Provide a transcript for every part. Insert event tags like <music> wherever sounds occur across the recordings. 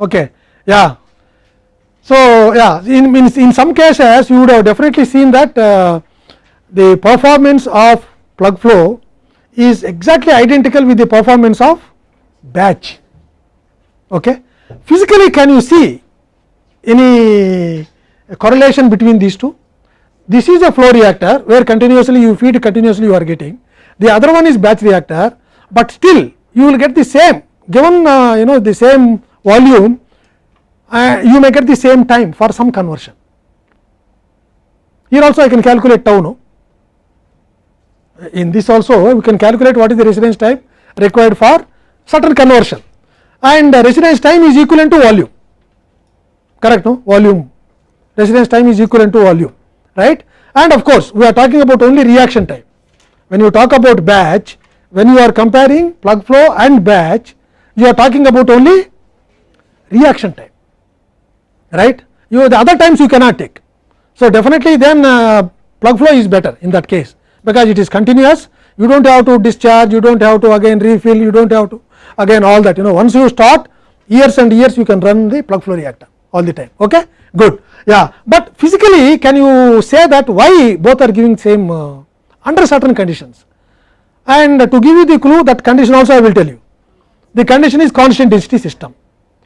Okay. Yeah. So, yeah in, in, in some cases you would have definitely seen that uh, the performance of plug flow is exactly identical with the performance of batch. Okay. Physically can you see any correlation between these two? This is a flow reactor where continuously you feed continuously you are getting the other one is batch reactor, but still you will get the same given uh, you know the same volume uh, you may get the same time for some conversion. Here also I can calculate tau no? In this also we can calculate what is the residence time required for certain conversion. And residence time is equivalent to volume. Correct no? Volume. Residence time is equivalent to volume right? And of course we are talking about only reaction time. When you talk about batch when you are comparing plug flow and batch you are talking about only reaction time right? You the other times you cannot take. So definitely then uh, plug flow is better in that case because it is continuous. You do not have to discharge you do not have to again refill you do not have to again all that you know. Once you start years and years you can run the plug flow reactor all the time okay? Good. Yeah. But physically can you say that why both are giving same uh, under certain conditions? And to give you the clue that condition also I will tell you. The condition is constant density system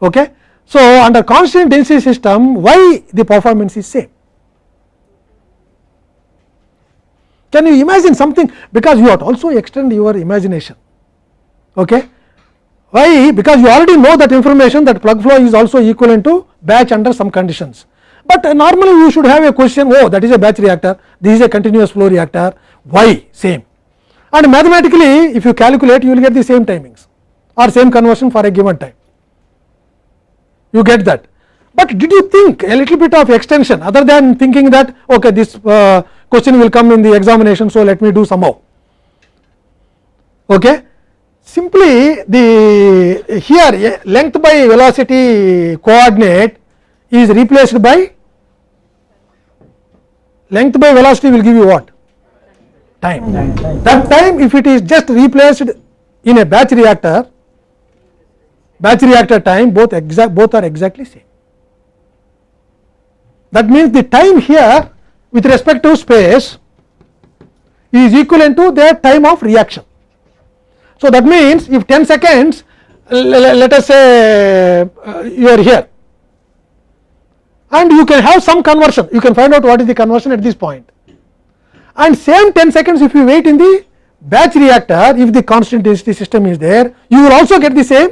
okay? So under constant density system why the performance is same? Can you imagine something? Because you to also extend your imagination. Okay? Why? Because you already know that information that plug flow is also equivalent to batch under some conditions. But uh, normally you should have a question oh that is a batch reactor. This is a continuous flow reactor. Why? Same. And mathematically if you calculate you will get the same timings or same conversion for a given time you get that but did you think a little bit of extension other than thinking that okay this uh, question will come in the examination so let me do somehow okay simply the here length by velocity coordinate is replaced by length by velocity will give you what time. time. That time if it is just replaced in a batch reactor, batch reactor time both exact both are exactly same. That means the time here with respect to space is equivalent to the time of reaction. So that means if 10 seconds let us say uh, you are here and you can have some conversion you can find out what is the conversion at this point and same 10 seconds if you wait in the batch reactor if the constant density system is there you will also get the same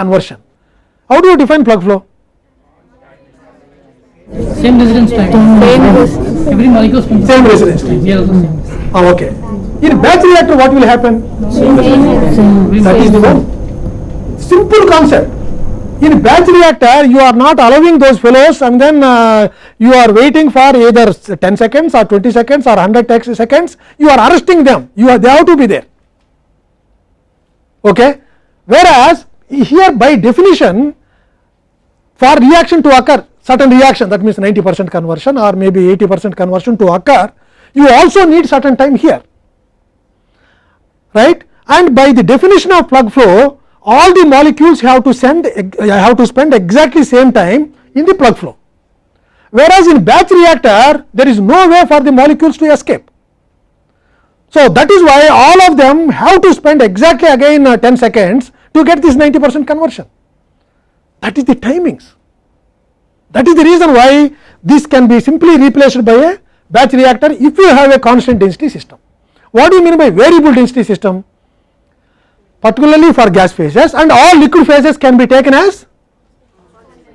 conversion. How do you define plug flow? Same residence time. Same Every molecule spends Same residence time. Here also same. Oh, okay. In batch reactor what will happen? Same. That is the one simple concept. In batch reactor you are not allowing those fellows and then uh, you are waiting for either 10 seconds or 20 seconds or 100 seconds you are arresting them you are they have to be there. Okay. Whereas here by definition for reaction to occur certain reaction that means 90 percent conversion or maybe 80 percent conversion to occur you also need certain time here. Right? And by the definition of plug flow all the molecules have to send have to spend exactly same time in the plug flow. Whereas in batch reactor there is no way for the molecules to escape. So that is why all of them have to spend exactly again uh, 10 seconds to get this 90 percent conversion that is the timings that is the reason why this can be simply replaced by a batch reactor if you have a constant density system what do you mean by variable density system particularly for gas phases and all liquid phases can be taken as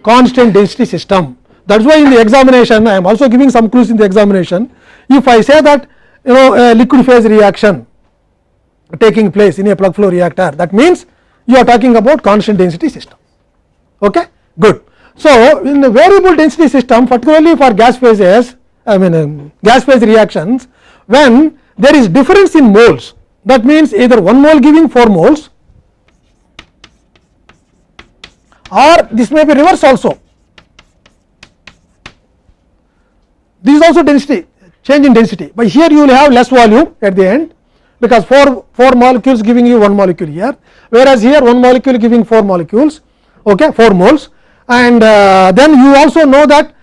constant density system. That is why in the examination I am also giving some clues in the examination. If I say that you know a liquid phase reaction taking place in a plug flow reactor that means you are talking about constant density system. Okay? Good. So, in the variable density system particularly for gas phases I mean um, gas phase reactions when there is difference in moles that means either 1 mole giving 4 moles or this may be reverse also. This is also density change in density, but here you will have less volume at the end because 4, 4 molecules giving you 1 molecule here, whereas here 1 molecule giving 4 molecules. okay, 4 moles and uh, then you also know that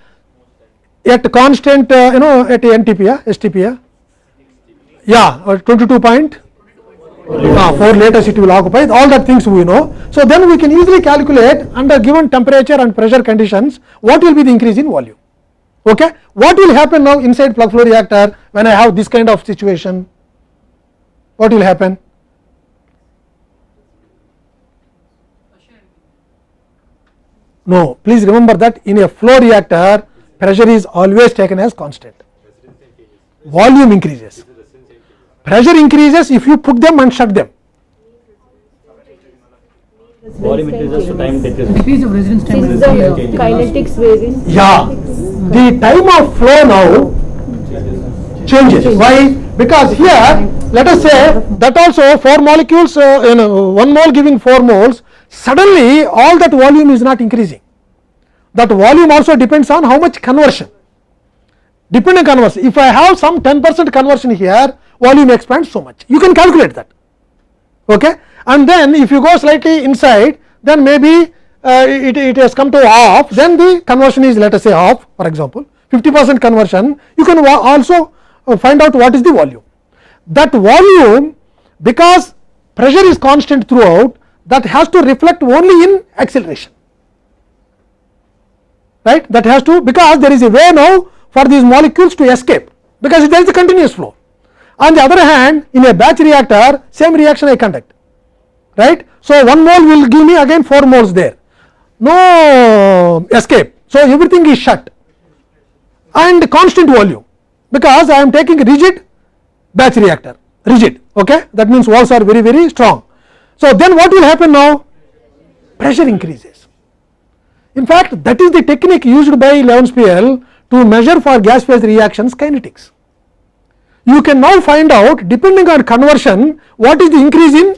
at constant uh, you know at NTP yeah, STP yeah, yeah uh, 22 point uh, 4 liters it will occupy all that things we know. So, then we can easily calculate under given temperature and pressure conditions what will be the increase in volume. Okay. What will happen now inside plug flow reactor when I have this kind of situation? What will happen? No, please remember that in a flow reactor pressure is always taken as constant. Volume increases. Pressure increases if you put them and shut them. Volume increases to time decreases. Decrease of residence time. Since the kinetics varies. Yeah, the time of flow now changes. Why? Because here, let us say that also 4 molecules, uh, you know, 1 mole giving 4 moles, suddenly all that volume is not increasing. That volume also depends on how much conversion. Depending conversion, if I have some 10 percent conversion here, volume expands so much. You can calculate that. Okay? And then if you go slightly inside, then maybe uh, it, it has come to half, then the conversion is let us say half for example, 50 percent conversion, you can also uh, find out what is the volume. That volume because pressure is constant throughout that has to reflect only in acceleration right that has to because there is a way now for these molecules to escape because there is a continuous flow. On the other hand in a batch reactor same reaction I conduct right. So, 1 mole will give me again 4 moles there no escape. So, everything is shut and constant volume because I am taking rigid batch reactor rigid okay that means walls are very very strong. So, then what will happen now pressure increases. In fact, that is the technique used by Levenspiel to measure for gas phase reactions kinetics. You can now find out depending on conversion what is the increase in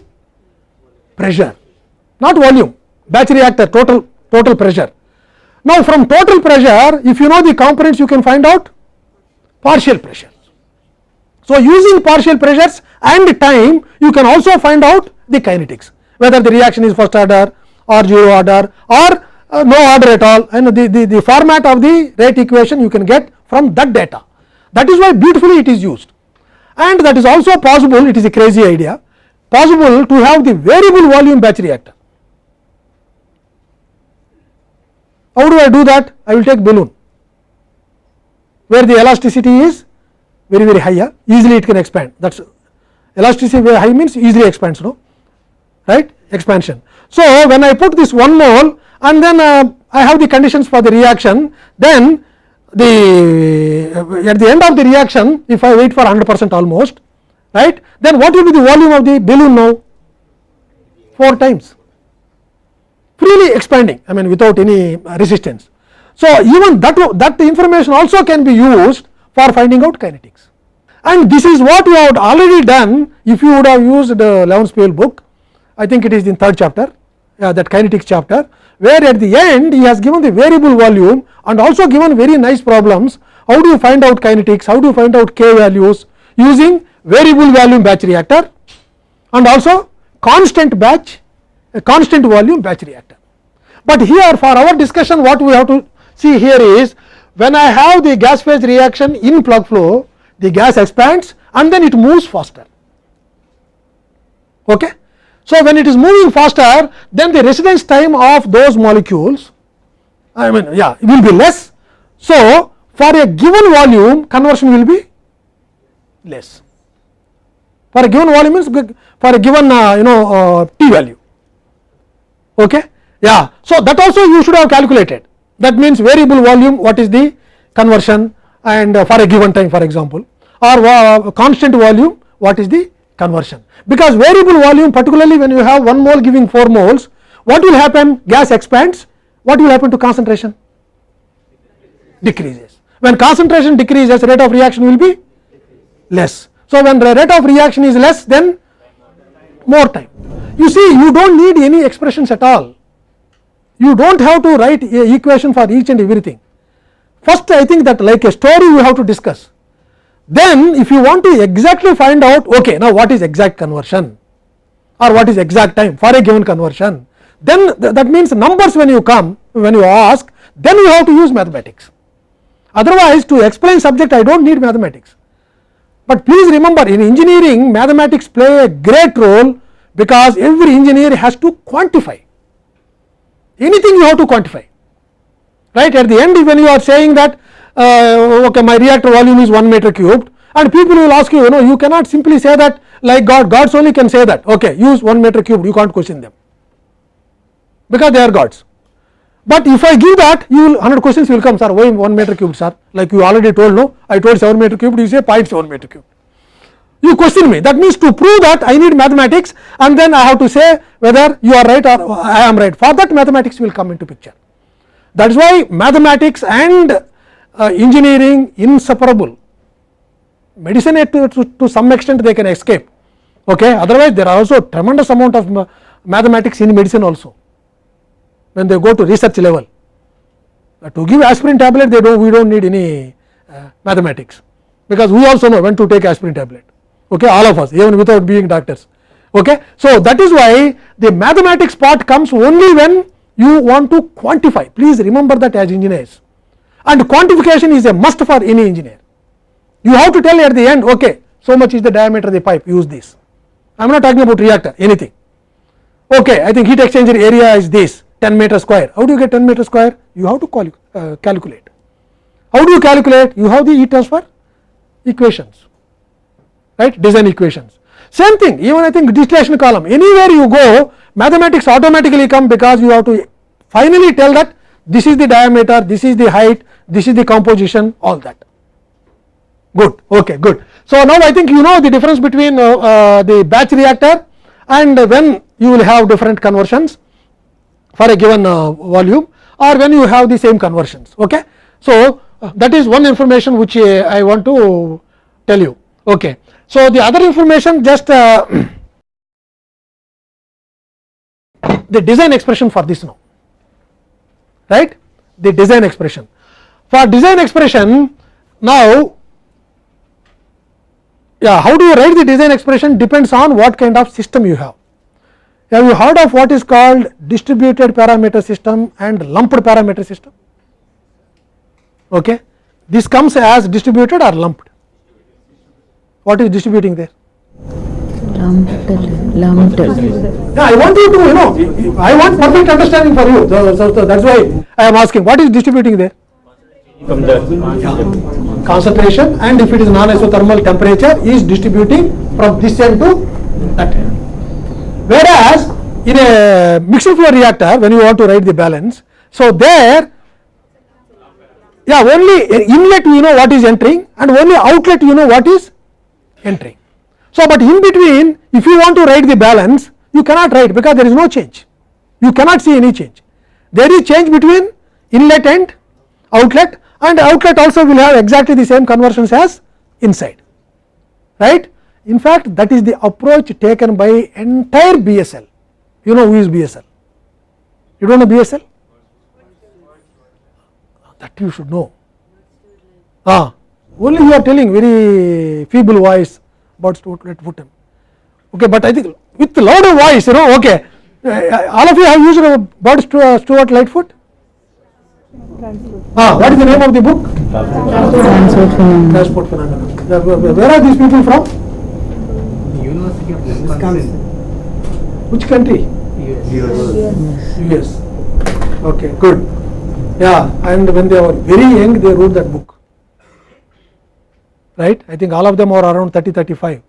pressure not volume batch reactor total total pressure. Now, from total pressure if you know the components you can find out partial pressure. So, using partial pressures and time you can also find out the kinetics whether the reaction is first order or zero order or uh, no order at all and the, the, the format of the rate equation you can get from that data. That is why beautifully it is used and that is also possible it is a crazy idea possible to have the variable volume batch reactor. How do I do that? I will take balloon where the elasticity is very very high yeah? easily it can expand that is elasticity very high means easily expands no right expansion. So, when I put this 1 mole and then uh, I have the conditions for the reaction then the uh, at the end of the reaction if I wait for 100 percent almost right then what will be the volume of the balloon now 4 times freely expanding I mean without any uh, resistance. So, even that that information also can be used for finding out kinetics. And this is what we have already done if you would have used the Levenspiel book. I think it is in third chapter uh, that kinetics chapter where at the end he has given the variable volume and also given very nice problems. How do you find out kinetics? How do you find out k values? Using variable volume batch reactor and also constant batch a constant volume batch reactor. But here for our discussion what we have to see here is when I have the gas phase reaction in plug flow the gas expands and then it moves faster. Okay. So, when it is moving faster then the residence time of those molecules I mean yeah it will be less. So, for a given volume conversion will be less for a given volume means for a given uh, you know uh, t value. Okay. Yeah. So, that also you should have calculated that means variable volume what is the conversion? And uh, for a given time for example. Or uh, constant volume what is the conversion? Because variable volume particularly when you have 1 mole giving 4 moles what will happen? Gas expands. What will happen to concentration? Decreases. When concentration decreases rate of reaction will be less. So when the rate of reaction is less then more time. You see you do not need any expressions at all you do not have to write a equation for each and everything. First I think that like a story you have to discuss. Then if you want to exactly find out okay now what is exact conversion? Or what is exact time for a given conversion? Then th that means numbers when you come when you ask then you have to use mathematics. Otherwise to explain subject I do not need mathematics, but please remember in engineering mathematics play a great role because every engineer has to quantify anything you have to quantify. Right? At the end when you are saying that uh, okay my reactor volume is 1 meter cubed and people will ask you you know you cannot simply say that like god gods only can say that. Okay use 1 meter cubed you can't question them. Because they are gods. But if i give that you will 100 questions will come sir why 1 meter cubed sir? Like you already told no? I told 7 meter cubed you say 0.7 meter cubed you question me. That means to prove that I need mathematics and then I have to say whether you are right or I am right. For that mathematics will come into picture. That is why mathematics and uh, engineering inseparable. Medicine to, to, to some extent they can escape. Okay? Otherwise there are also tremendous amount of mathematics in medicine also. When they go to research level. Uh, to give aspirin tablet they do we do not need any uh, mathematics. Because we also know when to take aspirin tablet okay, all of us even without being doctors. Okay. So, that is why the mathematics part comes only when you want to quantify. Please remember that as engineers. And quantification is a must for any engineer. You have to tell at the end okay, so much is the diameter of the pipe use this. I am not talking about reactor anything. Okay, I think heat exchanger area is this 10 meter square. How do you get 10 meter square? You have to uh, calculate. How do you calculate? You have the heat transfer equations right design equations. Same thing even I think distillation column anywhere you go mathematics automatically come because you have to finally tell that this is the diameter, this is the height, this is the composition all that good okay good. So, now I think you know the difference between uh, uh, the batch reactor and when you will have different conversions for a given uh, volume or when you have the same conversions. Okay. So, uh, that is one information which uh, I want to tell you. Okay. So, the other information just uh, the design expression for this now. Right? The design expression. For design expression now yeah how do you write the design expression depends on what kind of system you have. Have you heard of what is called distributed parameter system and lumped parameter system? Okay. This comes as distributed or lumped what is distributing there? Lumped. Lumped. Yeah, I want you to, you know, I want perfect understanding for you. So, so, so that is why I am asking, what is distributing there? From the Concentration and if it is non-isothermal temperature is distributing from this end to that end. Whereas, in a mixed flow reactor, when you want to write the balance, so there, yeah, only inlet you know what is entering and only outlet you know what is entering. So, but in between if you want to write the balance you cannot write because there is no change, you cannot see any change. There is change between inlet and outlet and outlet also will have exactly the same conversions as inside, right. In fact, that is the approach taken by entire BSL, you know who is BSL, you do not know BSL, that you should know. Ah, only you are telling very feeble voice about Stuart Wooten. Okay, but I think with louder voice, you know, okay. Uh, all of you have used about Stewart Lightfoot? Ah, what is the name of the book? Transport phenomenon. Transport phenomenon. Where are these people from? University of Wisconsin. Which country? US. US. Okay, good. Yeah, and when they were very young, they wrote that book right? I think all of them are around 30 35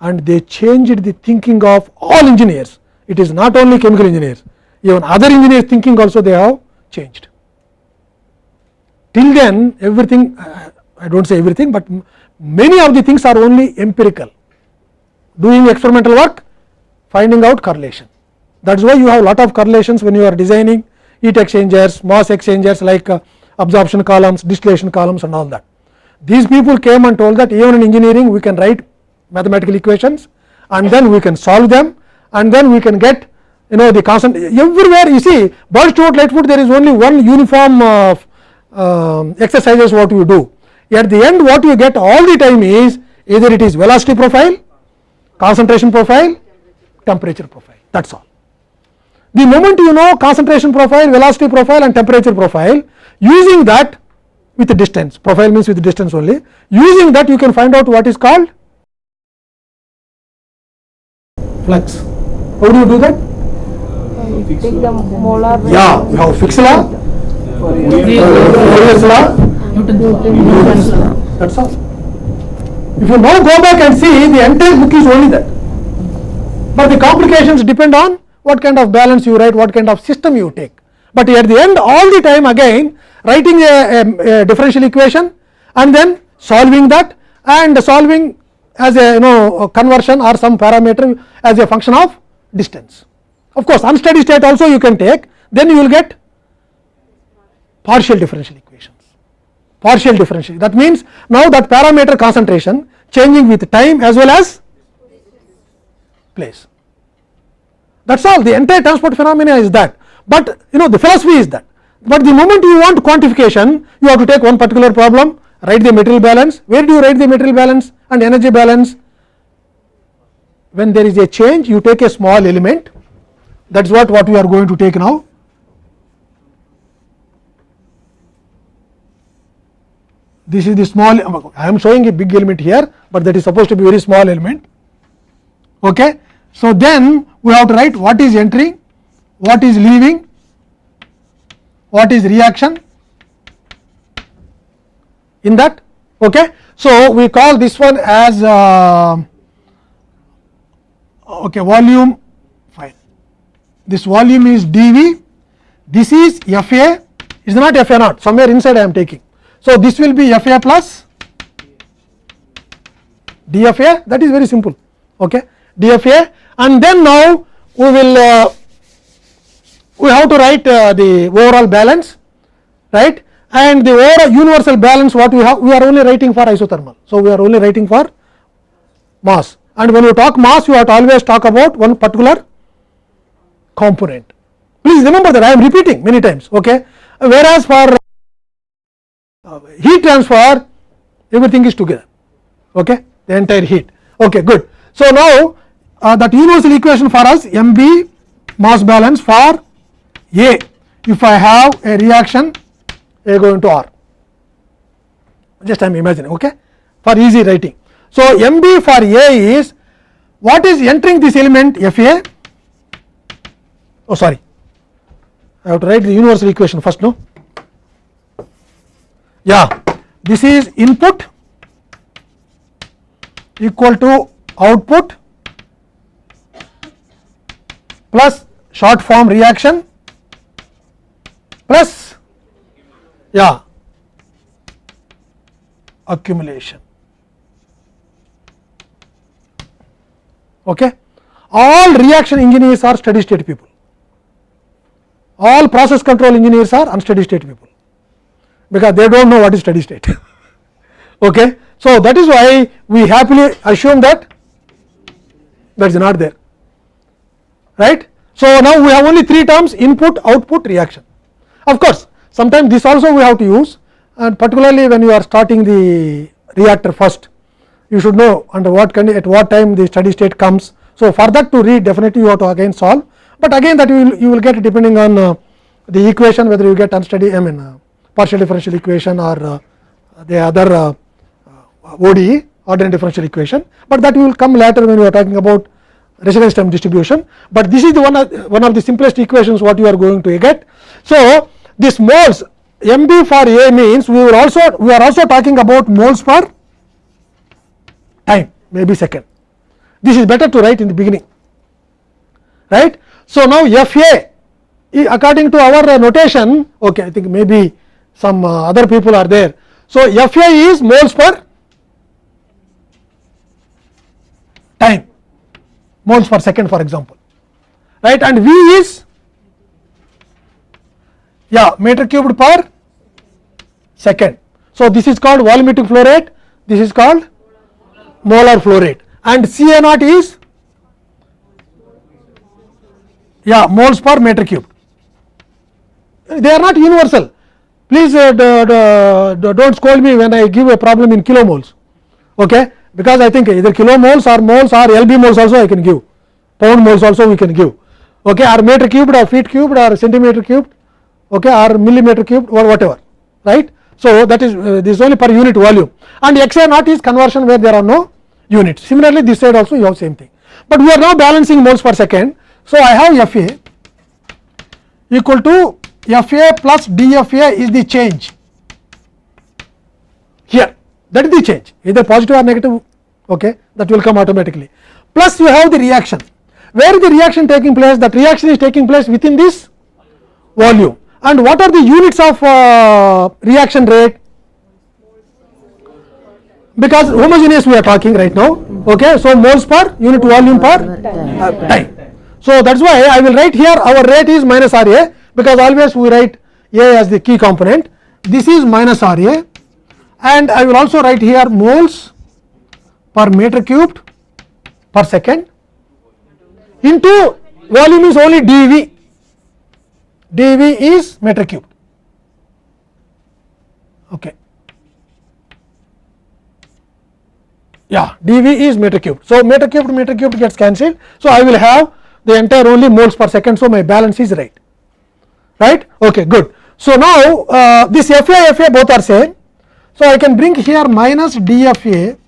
and they changed the thinking of all engineers. It is not only chemical engineers. Even other engineers thinking also they have changed. Till then everything I do not say everything, but many of the things are only empirical. Doing experimental work finding out correlation. That is why you have lot of correlations when you are designing heat exchangers, mass exchangers like uh, absorption columns, distillation columns and all that. These people came and told that even in engineering we can write mathematical equations and then we can solve them and then we can get you know the constant everywhere you see Bird Stewart Lightfoot there is only one uniform uh, uh, exercises what you do. At the end what you get all the time is either it is velocity profile, concentration profile, temperature profile that is all. the moment you know concentration profile, velocity profile and temperature profile using that with the distance profile means with the distance only using that you can find out what is called flux. How do you do that? Yeah, you have Fick's law, Fourier's law, Newton's law. That's all. If you now go back and see, the entire book is only that. But the complications depend on what kind of balance you write, what kind of system you take. But at the end, all the time again, writing a, a, a differential equation and then solving that and solving as a you know conversion or some parameter as a function of distance. Of course, unsteady state also you can take, then you will get partial differential equations partial differential. That means, now that parameter concentration changing with time as well as place. That is all the entire transport phenomena is that, but you know the philosophy is that. But the moment you want quantification, you have to take one particular problem, write the material balance. Where do you write the material balance and energy balance? When there is a change, you take a small element. That is what what we are going to take now. this is the small I am showing a big element here, but that is supposed to be very small element. Okay. So, then we have to write what is entering, what is leaving, what is reaction in that. Okay. So, we call this one as uh, okay, volume fine. This volume is dV, this is FA, is not FA naught, somewhere inside I am taking. So, this will be F A plus D F A that is very simple okay. D F A and then now we will uh, we have to write uh, the overall balance right? And the overall universal balance what we have we are only writing for isothermal. So, we are only writing for mass. And when you talk mass you have to always talk about one particular component. Please remember that I am repeating many times okay? Whereas for heat transfer everything is together okay? The entire heat. Okay good. So now uh, that universal equation for us mb mass balance for a if i have a reaction a going to r. Just i am imagining okay? For easy writing. So mb for a is what is entering this element fa oh sorry. I have to write the universal equation first no? Yeah. This is input equal to output plus short form reaction plus yeah accumulation okay all reaction engineers are steady state people all process control engineers are unsteady state people because they do not know what is steady state. <laughs> okay. So, that is why we happily assume that that is not there right. So, now we have only three terms input, output, reaction. Of course, sometimes this also we have to use and particularly when you are starting the reactor first you should know under what kind at what time the steady state comes. So, for that to read definitely you have to again solve, but again that you will you will get depending on uh, the equation whether you get unsteady I mean uh, partial differential equation or uh, the other uh, ODE ordinary differential equation, but that will come later when we are talking about residence time distribution, but this is the one of, one of the simplest equations what you are going to get. So, this moles MB for A means we will also we are also talking about moles per time maybe second. This is better to write in the beginning right. So, now FA according to our notation okay I think maybe some uh, other people are there. So, F A is moles per time moles per second for example. Right? And V is? Yeah meter cubed per second. So, this is called volumetric flow rate. This is called molar flow rate. And C A naught is? Yeah moles per meter cube they are not universal. Please uh, do not scold me when I give a problem in kilomoles. Okay because I think either kilomoles or moles or LB moles also I can give pound moles also we can give okay, or meter cubed or feet cubed or centimeter cubed okay, or millimeter cubed or whatever right. So, that is uh, this is only per unit volume and x a naught is conversion where there are no units. Similarly, this side also you have same thing, but we are now balancing moles per second. So, I have F a equal to F a plus d F a is the change that is the change. Either positive or negative okay, that will come automatically. Plus you have the reaction. Where is the reaction taking place? That reaction is taking place within this volume. And what are the units of uh, reaction rate? Because homogeneous we are talking right now okay so moles per unit volume per uh, time. So that's why i will write here our rate is minus ra because always we write a as the key component. This is minus ra and i will also write here moles per meter cubed per second into volume is only dV. dV is meter cubed. Okay. Yeah dV is meter cubed. So meter cubed meter cubed gets cancelled. So I will have the entire only moles per second. So my balance is right. Right? Okay good. So now uh, this FA FA both are same so I can bring here minus DFA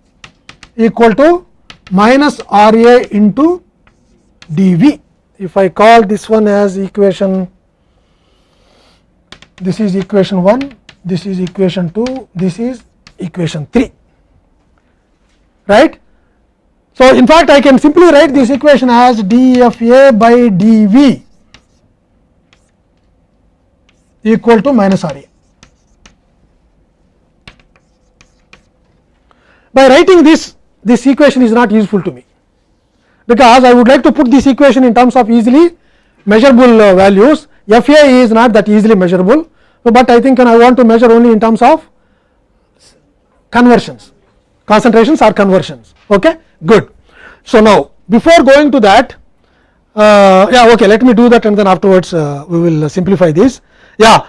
equal to minus RA into dV. If I call this one as equation, this is equation 1, this is equation 2, this is equation 3, right. So, in fact, I can simply write this equation as dFA by dV equal to minus RA. By writing this, this equation is not useful to me because I would like to put this equation in terms of easily measurable uh, values. FA is not that easily measurable, but I think I want to measure only in terms of conversions, concentrations or conversions. Okay, good. So now before going to that, uh, yeah, okay, let me do that and then afterwards uh, we will simplify this. Yeah.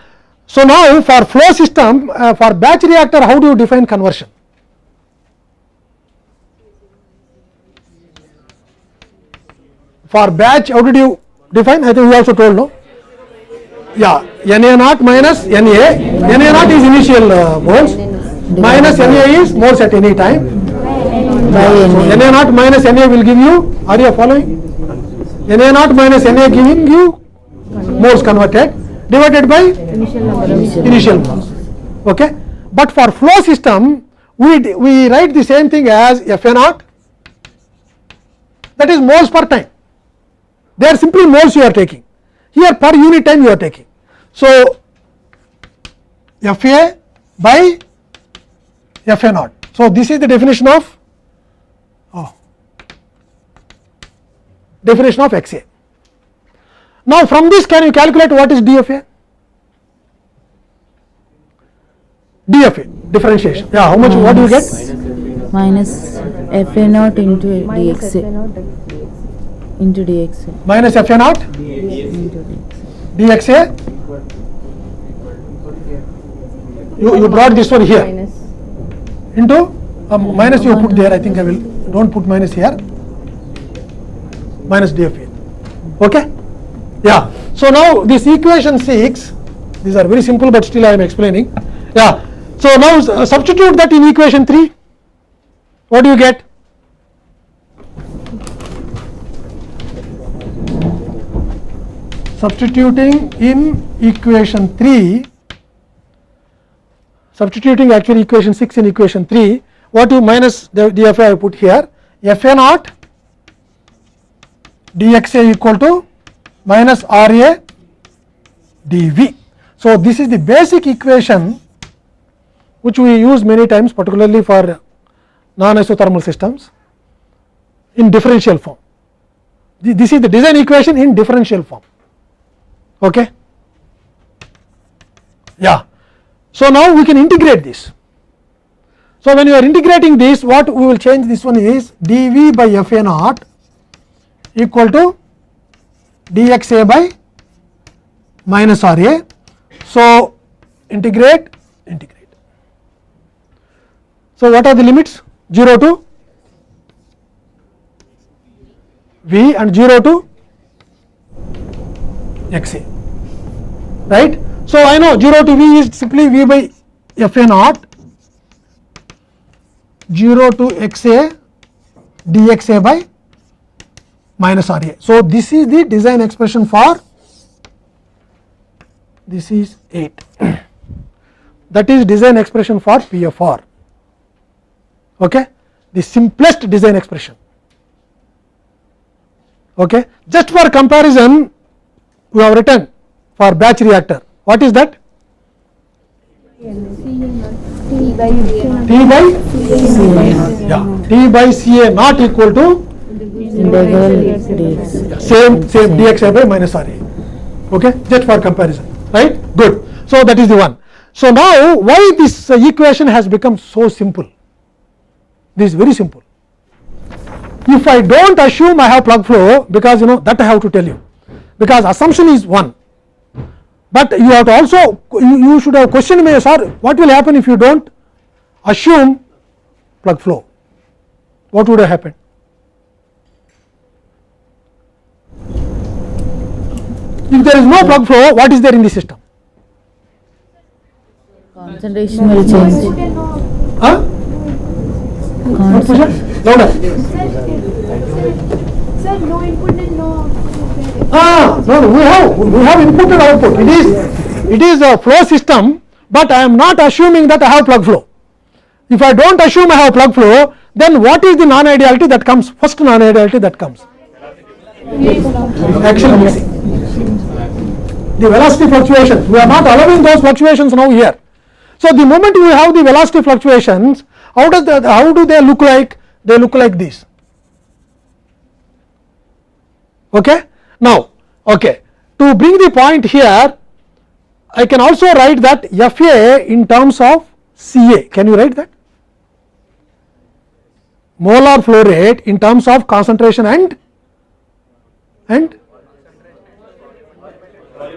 So now for flow system, uh, for batch reactor, how do you define conversion? For batch how did you define? I think we also told no? Yeah Na naught minus Na Na naught is initial uh, moles minus Na is moles at any time. Na naught minus Na will give you are you following? Na naught minus Na giving you moles converted divided by initial moles. Okay? But for flow system we we write the same thing as Fa naught. That is moles per time they are simply moles you are taking here per unit time you are taking. So, F A by F A naught. So, this is the definition of oh, definition of X A. Now, from this can you calculate what is D F A? D F A differentiation. Yeah, how much? What do you get? minus F A naught into dx into dx. Minus F A naught? Into dx. dx A. You, you brought this one here. minus. Into? Um, minus you put there I think I will. Do not put minus here. Minus DFA okay? Yeah. So now this equation 6 these are very simple but still I am explaining. Yeah. So now uh, substitute that in equation 3 what do you get substituting in equation 3 substituting actually equation 6 in equation 3 what you minus the dfa I put here fa naught dxa equal to minus ra dv. So, this is the basic equation which we use many times particularly for non isothermal systems in differential form. This is the design equation in differential form. Okay. Yeah. So, now we can integrate this. So, when you are integrating this what we will change this one is dV by F A naught equal to dxa by minus R A. So, integrate integrate. So, what are the limits 0 to V and 0 to x a right. So, I know 0 to v is simply v by f a naught. 0 to x a by minus r a. So, this is the design expression for this is 8 <clears throat> that is design expression for PFR. Okay? The simplest design expression. Okay? Just for comparison we have written for batch reactor. What is that? T by T by yeah. T by C A not equal to Integral same same dx by minus r a. Okay? Just for comparison. Right? Good. So that is the one. So now why this equation has become so simple? This is very simple. If i don't assume i have plug flow because you know that i have to tell you. Because assumption is one but you have to also you, you should have questioned me sir what will happen if you don't assume plug flow? What would have happened? If there is no plug flow what is there in the system? Concentration will change. huh? What question louder Sir, no input and no. output. Ah no we have we have input and output. It is it is a flow system but i am not assuming that i have plug flow. If i don't assume i have plug flow then what is the non ideality that comes? First non ideality that comes. Mixing the velocity fluctuations we are not allowing those fluctuations now here. So the moment you have the velocity fluctuations how does that how do they look like? They look like this. Okay now okay. To bring the point here i can also write that fa in terms of ca can you write that? Molar flow rate in terms of concentration and and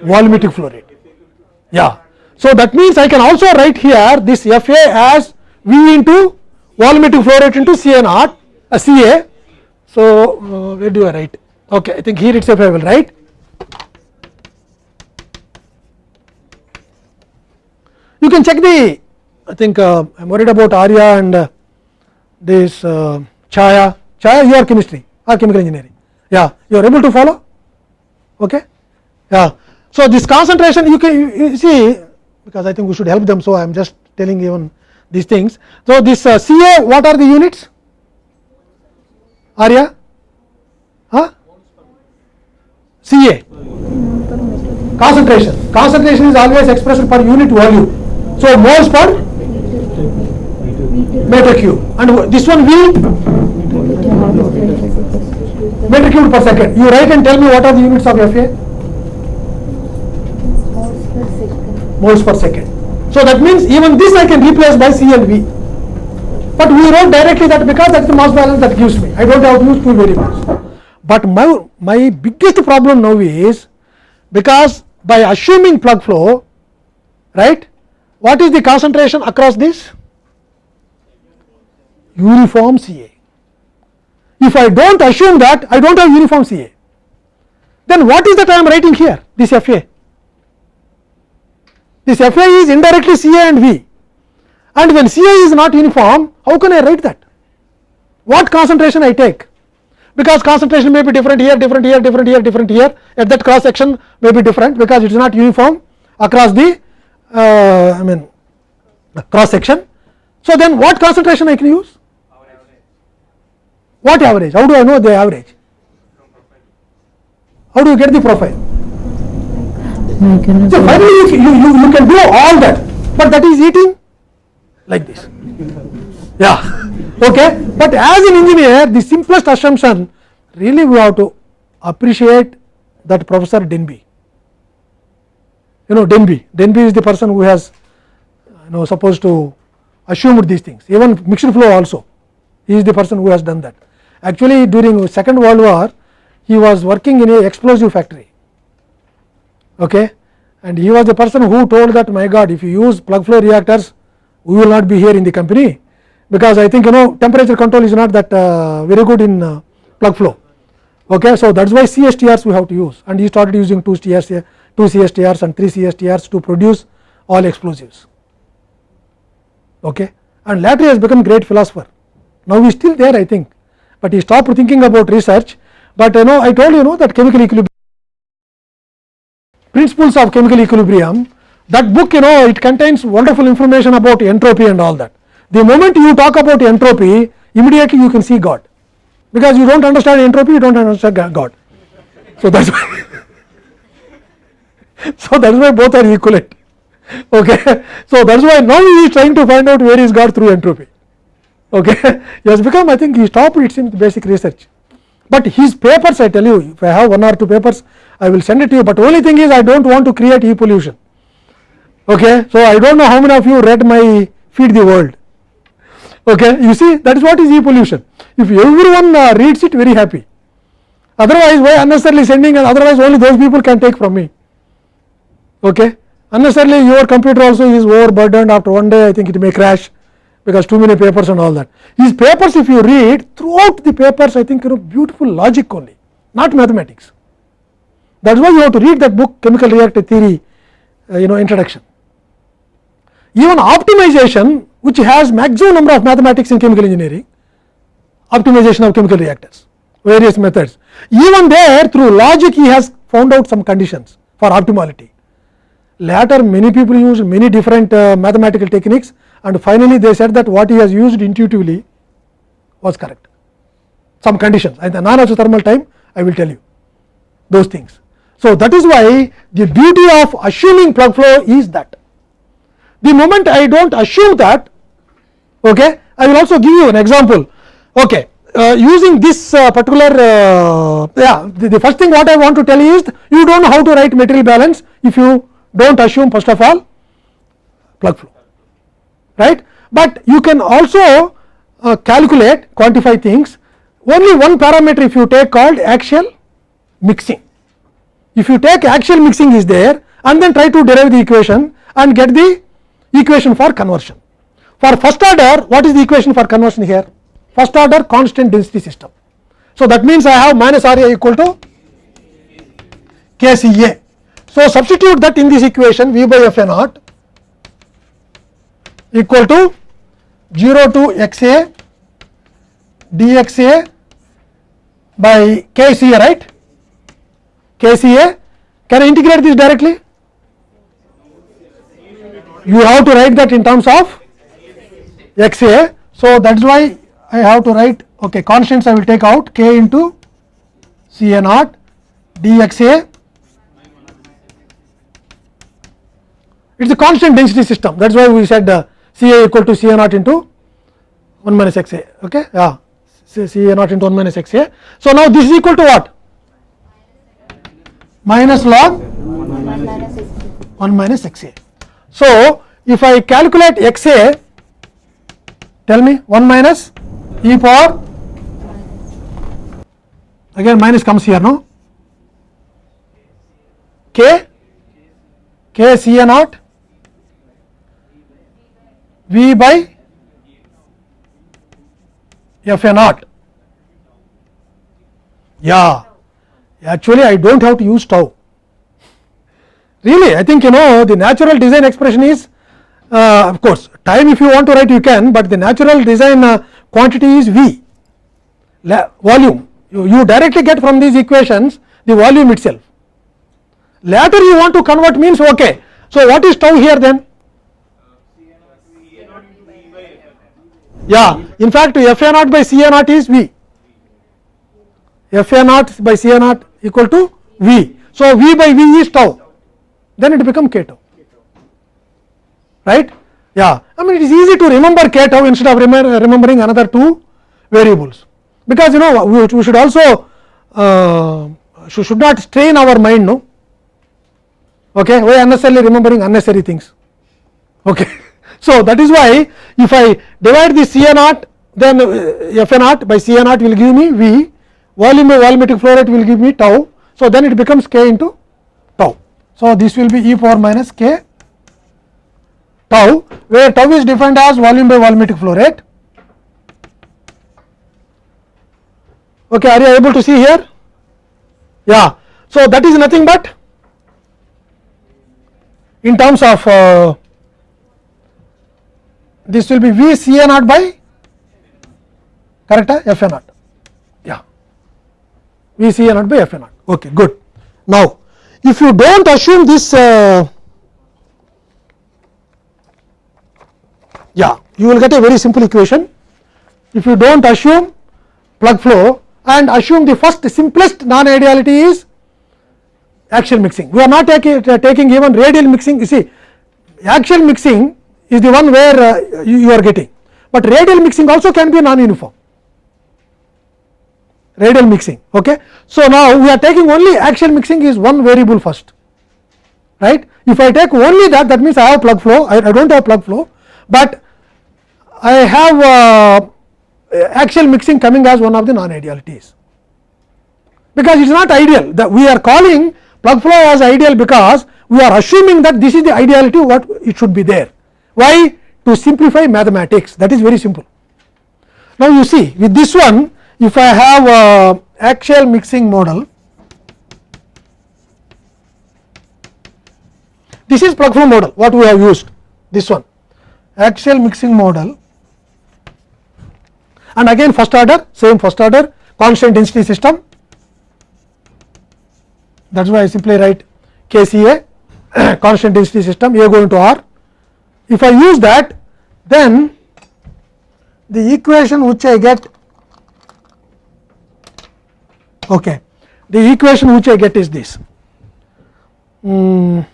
volumetric flow rate yeah. So that means i can also write here this fa as v into volumetric flow rate into ca naught uh, ca so uh, where do i write okay i think here itself i will write you can check the i think uh, i'm worried about arya and uh, this uh, chaya. Chaya you are chemistry or chemical engineering. Yeah you are able to follow? Okay. Yeah. So this concentration you can you, you see because i think we should help them so i am just telling even these things. So this uh, ca what are the units? Arya ca concentration concentration is always expressed per unit volume so moles per meter cube and this one v meter cube per second you write and tell me what are the units of fa moles per second. So that means even this I can replace by C and V. But we wrote directly that because that's the mass balance that gives me. I don't have to use two variables. But my my biggest problem now is because by assuming plug flow, right? What is the concentration across this? Uniform CA. If I don't assume that, I don't have uniform CA. Then what is that I am writing here? This FA. This Fa is indirectly Ca and V and when Ca is not uniform how can I write that? What concentration I take? Because concentration may be different here, different here, different here, different here at that cross section may be different because it is not uniform across the uh, I mean cross section. So, then what concentration I can use? What average? How do I know the average? How do you get the profile? So finally you, you, you, you can do all that, but that is eating like this. Yeah, okay. But as an engineer, the simplest assumption really we have to appreciate that Professor Denbigh. You know Denbigh, Denbigh is the person who has you know supposed to assume these things. Even mixed flow also, he is the person who has done that. Actually, during Second World War, he was working in a explosive factory okay and he was the person who told that my god if you use plug flow reactors we will not be here in the company because i think you know temperature control is not that uh, very good in uh, plug flow Okay, so that is why CSTRs we have to use and he started using two CSTRs, two CSTRs and three CSTRs to produce all explosives. Okay. And later he has become great philosopher. Now he is still there I think, but he stopped thinking about research, but you know I told you know that chemical equilibrium principles of chemical equilibrium that book you know it contains wonderful information about entropy and all that. The moment you talk about entropy immediately you can see God because you do not understand entropy you do not understand God. So that is why <laughs> so that is why both are equivalent. Okay. So that is why now he is trying to find out where is God through entropy. Okay. <laughs> He has become I think he stopped it in basic research, but his papers I tell you if I have one or two papers I will send it to you, but only thing is I do not want to create e pollution. Okay. So I do not know how many of you read my feed the world. Okay. You see that is what is e pollution. If everyone uh, reads it very happy, otherwise why unnecessarily sending and otherwise only those people can take from me. Okay. Unnecessarily your computer also is overburdened after one day I think it may crash because too many papers and all that. These papers if you read throughout the papers I think you know beautiful logic only not mathematics. That is why you have to read that book chemical reactor theory uh, you know introduction. Even optimization which has maximum number of mathematics in chemical engineering, optimization of chemical reactors, various methods. Even there through logic he has found out some conditions for optimality. Later many people used many different uh, mathematical techniques and finally they said that what he has used intuitively was correct. Some conditions and the non isothermal time I will tell you those things. So, that is why the beauty of assuming plug flow is that the moment I do not assume that okay, I will also give you an example. Okay, uh, using this uh, particular uh, yeah the, the, first thing what I want to tell you is you do not know how to write material balance if you do not assume first of all plug flow. Right, but you can also uh, calculate quantify things. Only one parameter if you take called axial mixing. If you take axial mixing is there and then try to derive the equation and get the equation for conversion. For first order what is the equation for conversion here? First order constant density system. So, that means I have minus R A equal to K C A. So, substitute that in this equation V by F A naught equal to 0 to x a dx a by K C A right KCA. Can I integrate this directly? You have to write that in terms of XA. So, that is why I have to write okay, constants I will take out K into CA naught dXA. It is a constant density system that is why we said uh, CA equal to CA naught into 1 minus XA. Okay? Yeah, CA naught into 1 minus XA. So, now this is equal to what? minus log 1 minus x a. So, if I calculate x a tell me 1 minus e power. Again minus comes here no? K? K c a naught. V by f a naught. Yeah. Actually I do not have to use tau. Really I think you know the natural design expression is uh, of course time if you want to write you can, but the natural design uh, quantity is V volume you, you directly get from these equations the volume itself. Later you want to convert means ok. So, what is tau here then? Yeah, in fact F A naught by C A naught is V, F A naught by C A naught equal to V. So, V by V is tau then it become k tau right. Yeah, I mean it is easy to remember k tau instead of remembering another two variables because you know we, we should also uh, should, not strain our mind no okay why unnecessarily remembering unnecessary things okay. <laughs> So, that is why if I divide the C A naught then uh, F A naught by C A naught will give me V volume by volumetric flow rate will give me tau. So, then it becomes k into tau. So, this will be e power minus k tau where tau is defined as volume by volumetric flow rate. Okay, are you able to see here? Yeah. So, that is nothing but in terms of uh, this will be V C A naught by correct F A naught yeah V C A naught by F A naught okay good. Now, if you do not assume this uh, yeah you will get a very simple equation if you do not assume plug flow and assume the first simplest non ideality is axial mixing. We are not taking, taking even radial mixing you see axial mixing is the one where uh, you, you are getting, but radial mixing also can be non uniform radial mixing. Okay. So, now we are taking only axial mixing is one variable first right. If I take only that that means I have plug flow I, I do not have plug flow, but I have uh, axial mixing coming as one of the non idealities because it is not ideal that we are calling plug flow as ideal because we are assuming that this is the ideality what it should be there. Why? To simplify mathematics that is very simple. Now, you see with this one if I have axial mixing model this is plug flow model what we have used this one axial mixing model and again first order same first order constant density system. That is why I simply write KCA <coughs> constant density system A going to R. If I use that then the equation which I get okay the equation which I get is this. Mm,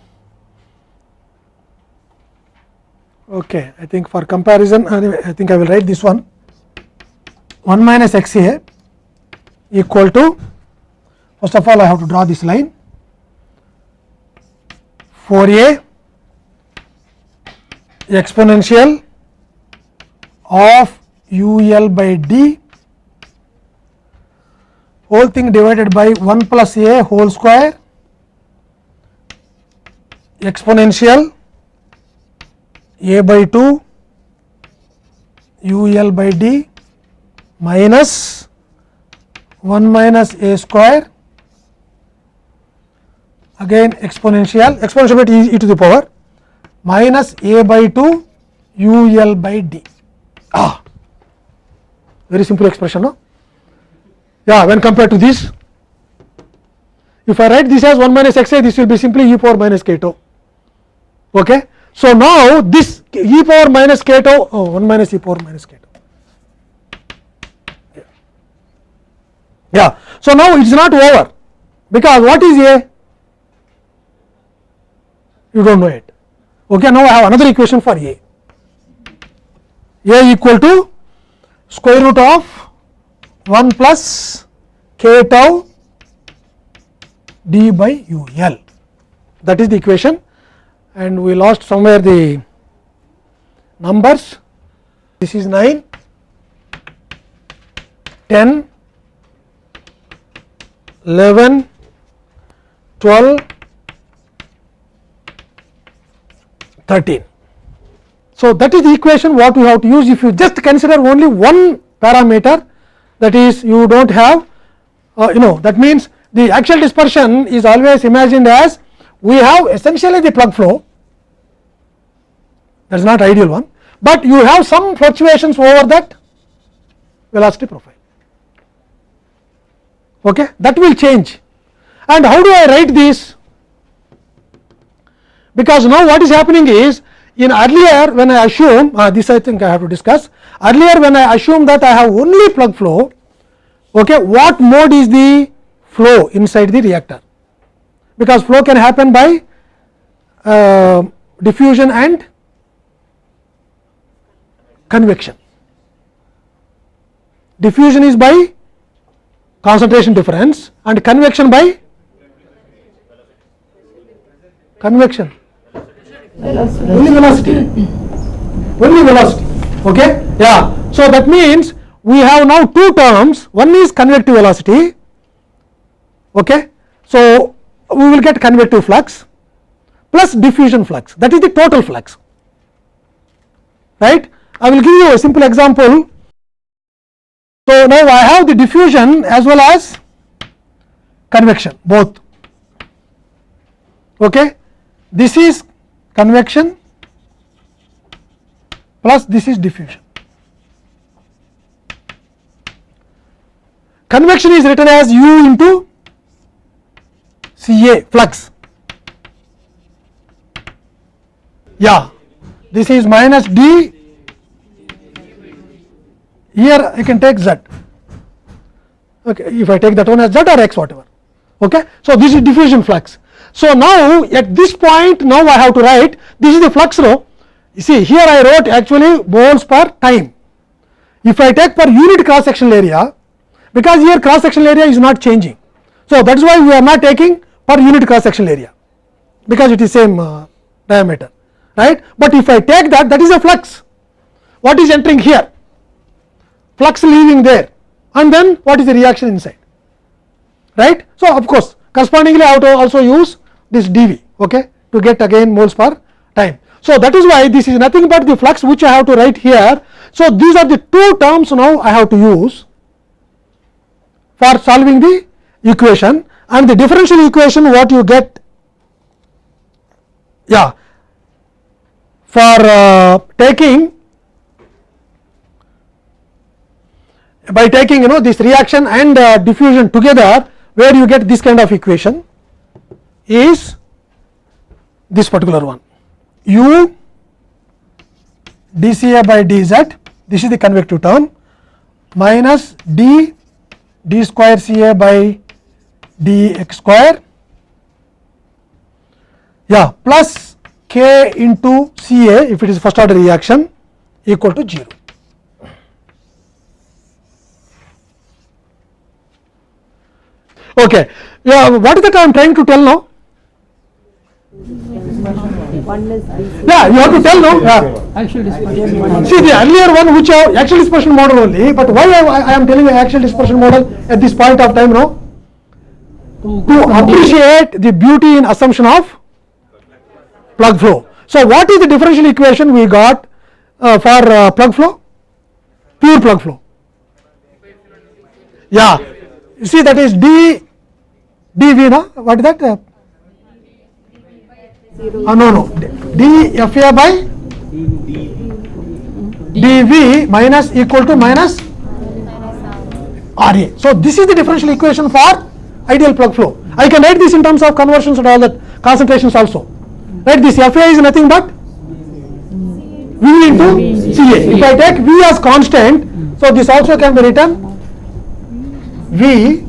okay I think for comparison I think I will write this one 1 minus x a equal to first of all I have to draw this line 4 a exponential of u l by d whole thing divided by 1 plus a whole square exponential a by 2 u l by d minus 1 minus a square again exponential exponential by e, to the power minus a by 2 u l by d. Ah! Very simple expression no? Yeah when compared to this if I write this as 1 minus x a this will be simply e power minus k tau. Okay? So now this e power minus k tau oh 1 minus e power minus k tau yeah. So now it is not over. Because what is a? You do not know it. Okay now I have another equation for a. A equal to square root of 1 plus k tau d by u l. That is the equation. And we lost somewhere the numbers. This is 9 10 11 12 13. So, that is the equation what we have to use if you just consider only one parameter that is you do not have uh, you know that means the axial dispersion is always imagined as we have essentially the plug flow that is not ideal one, but you have some fluctuations over that velocity profile okay? That will change. And how do I write this? Because now what is happening is in earlier when I assume uh, this I think I have to discuss. Earlier when I assume that I have only plug flow okay, what mode is the flow inside the reactor? Because flow can happen by uh, diffusion and convection. Diffusion is by concentration difference and convection by? Convection. Only velocity. Only velocity. Okay? Yeah. So that means we have now two terms. One is convective velocity. Okay? So we will get convective flux plus diffusion flux. That is the total flux. Right? I will give you a simple example so now i have the diffusion as well as convection both. Okay? This is convection plus this is diffusion. Convection is written as u into ca flux. Yeah. This is minus d here I can take z. Okay if I take that one as z or x whatever. Okay? So this is diffusion flux. So now at this point now I have to write this is the flux row. You see here I wrote actually moles per time. If I take per unit cross sectional area because here cross sectional area is not changing. So that is why we are not taking per unit cross sectional area. Because it is same uh, diameter. Right? But if I take that that is a flux. What is entering here flux leaving there and then what is the reaction inside right. So, of course, correspondingly I have to also use this dV okay, to get again moles per time. So, that is why this is nothing but the flux which I have to write here. So, these are the two terms now I have to use for solving the equation and the differential equation what you get yeah for uh, taking by taking you know this reaction and uh, diffusion together where you get this kind of equation is this particular one u dCA by dz this is the convective term minus d d square Ca by dx square yeah plus k into Ca if it is first order reaction equal to 0. Okay. Yeah, what is that I am trying to tell now? Yeah, you have to tell now. Yeah. See the earlier one which are axial dispersion model only, but why I, I am telling you axial dispersion model at this point of time now? To appreciate the beauty in assumption of plug flow. So, what is the differential equation we got uh, for uh, plug flow? Pure plug flow. Yeah, you see that is d dv na what is that? Uh, uh, no no d fa by dv minus equal to minus ra. So, this is the differential equation for ideal plug flow. I can write this in terms of conversions and all that concentrations also. Right, this fa is nothing but v into ca. If I take v as constant, so this also can be written v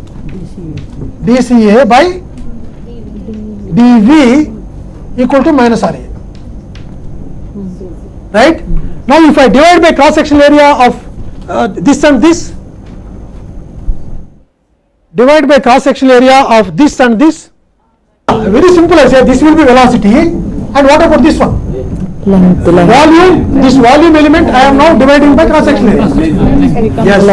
dca by dv equal to minus ra. Right? Now, if I divide by cross sectional area of uh, this and this, divide by cross sectional area of this and this, uh, very simple I say this will be velocity and what about this one? length, length, Volume, this volume element I am now dividing by cross sectional area. Yes.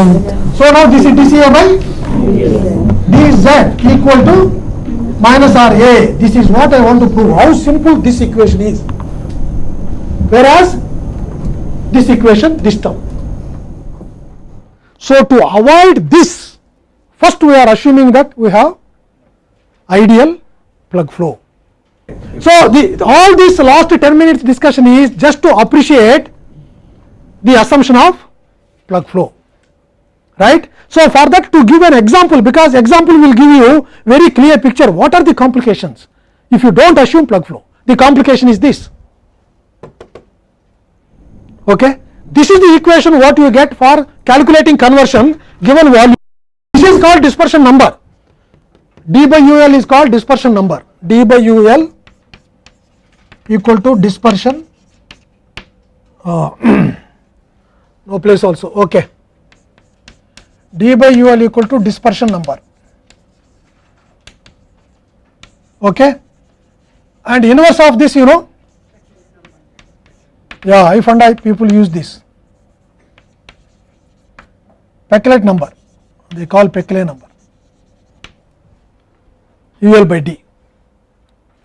So, now this is dCA by dz equal to minus RA. This is what I want to prove, how simple this equation is. Whereas, this equation, this term. So, to avoid this, first we are assuming that we have ideal plug flow. So, the, all this last 10 minutes discussion is just to appreciate the assumption of plug flow right. So, for that to give an example because example will give you very clear picture what are the complications? If you do not assume plug flow the complication is this. Okay. This is the equation what you get for calculating conversion given volume. This is called dispersion number. D by ul is called dispersion number. D by ul equal to dispersion uh, <clears throat> no place also. Okay d by ul equal to dispersion number okay and inverse of this you know yeah if and i people use this Peclet number they call Peclet number ul by d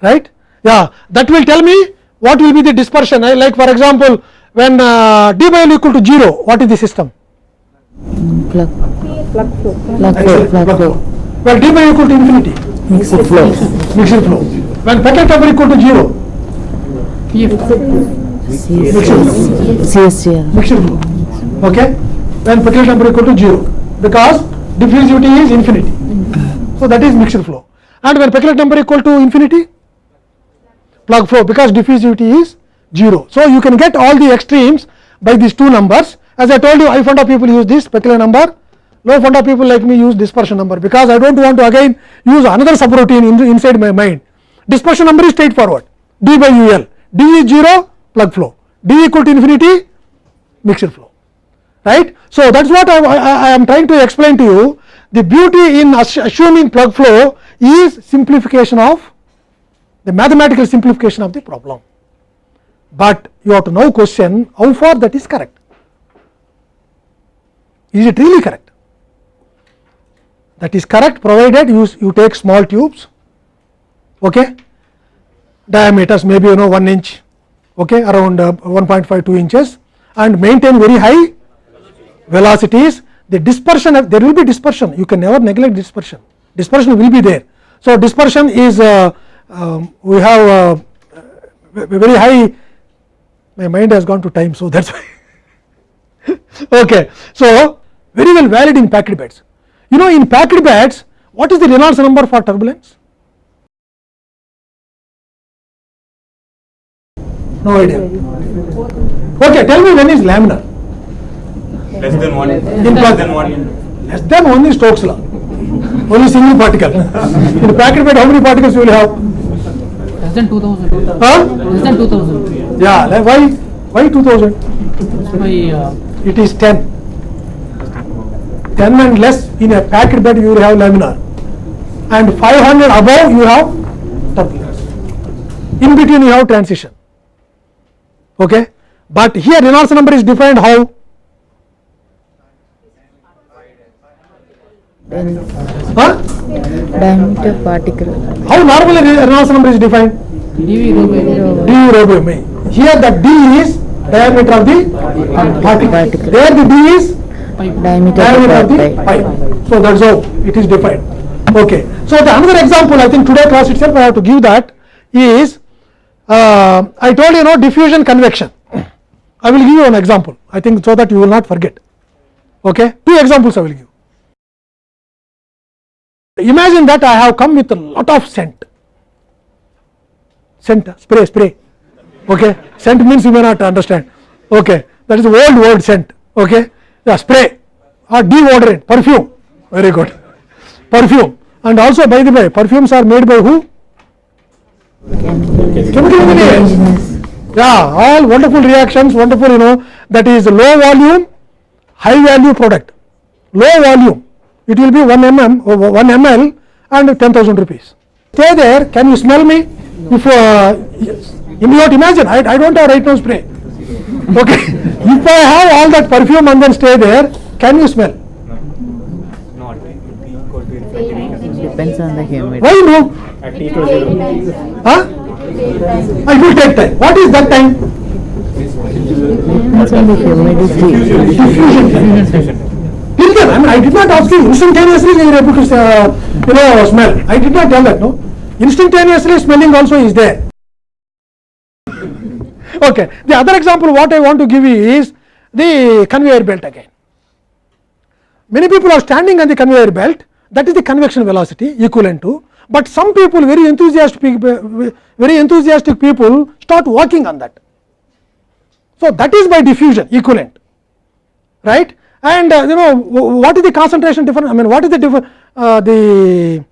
right yeah that will tell me what will be the dispersion I like for example when uh, d by l equal to 0 what is the system plug, Plug flow. plug flow, plug flow. Well, d by equal to infinity, Mixed flow. mixed flow. When Peclet number equal to 0, CSTR. mixed flow. Okay? When Peclet number equal to 0, because diffusivity is infinity. So that is mixed flow. And when Peclet number equal to infinity, plug flow because diffusivity is 0. So you can get all the extremes by these two numbers. As I told you, high fund of people use this Peclet number, low fund of people like me use dispersion number because I do not want to again use another subroutine in, inside my mind. Dispersion number is straightforward. D by ul, d is 0 plug flow, d equal to infinity mixed flow. Right. So, that is what I, I, I am trying to explain to you. The beauty in assuming plug flow is simplification of the mathematical simplification of the problem, but you have to now question how far that is correct. Is it really correct? That is correct provided you, you take small tubes, okay, diameters maybe you know 1 inch, okay, around uh, 1.5 2 inches and maintain very high velocities. The dispersion there will be dispersion you can never neglect dispersion, dispersion will be there. So, dispersion is uh, um, we have uh, very high my mind has gone to time. So, that is why <laughs> okay. So, very well valid in packed beds. You know in packed beds what is the Reynolds number for turbulence? No idea. Okay, tell me when is laminar? Less than one. In Less plug. than one. Less than one is Stokes law. Only single particle. <laughs> in packed bed how many particles you will have? Less than 2000. Huh? Less than 2000. Yeah, why? Why 2000? Uh, it is 10. 10 and less in a packed bed you will have laminar and 500 above you have turbulence. In between you have transition. Okay? But here Reynolds number is defined how? Huh? Diameter particle. How normally Re- Reynolds number is defined? dV rho by d rho by m. Here the d is diameter of the particle. Particle. There the d is Diameter diameter of the pipe. pipe. So that is how it is defined. Okay. So the another example I think today class itself I have to give that is uh, I told you know diffusion convection. I will give you an example. I think so that you will not forget. Okay. Two examples I will give. Imagine that I have come with a lot of scent. Scent, spray, spray. Okay. Scent means you may not understand. Okay. That is the old word scent. Okay. Yeah, spray or deodorant, perfume. Very good. Perfume. And also by the way, perfumes are made by who? Chemical engineers. Yeah, all wonderful reactions, wonderful, you know, that is low volume, high value product. Low volume, it will be 1 mm, or 1 ml and 10,000 rupees. Stay there, can you smell me? If uh, yes. you not imagine, I, I don't have right now spray. Okay, if I have all that perfume and then stay there, can you smell? Not. Equal to infinity. Depends on the humidity. Why no? At t equal to zero. Huh? It will take time. What is that time? Depends on the humidity. Diffusion. Till then, I mean, I did not ask you instantaneously you are able to, uh, you know, smell. I did not tell that, no. Instantaneously smelling also is there. Okay. The other example what I want to give you is the conveyor belt again. Many people are standing on the conveyor belt, that is the convection velocity equivalent to, but some people very enthusiastic, people- very enthusiastic people start walking on that. So, that is by diffusion equivalent, right? And uh, you know what is the concentration difference? I mean, what is the differ, uh, the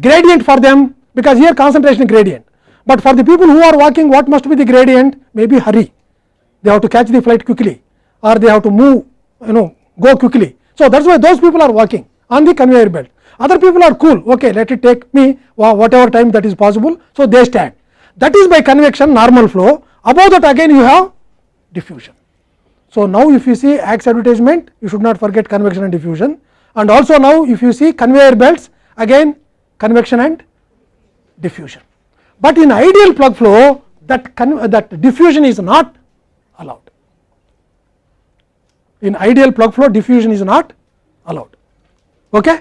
gradient for them? Because here concentration gradient, but for the people who are walking, what must be the gradient? Maybe hurry, they have to catch the flight quickly, or they have to move, you know, go quickly. So that's why those people are walking on the conveyor belt. Other people are cool. Okay, let it take me whatever time that is possible. So they stand. That is by convection, normal flow. Above that again you have diffusion. So now if you see Axe advertisement, you should not forget convection and diffusion. And also now if you see conveyor belts, again convection and diffusion. But in ideal plug flow, that con- uh, that diffusion is not allowed. In ideal plug flow, diffusion is not allowed. Okay?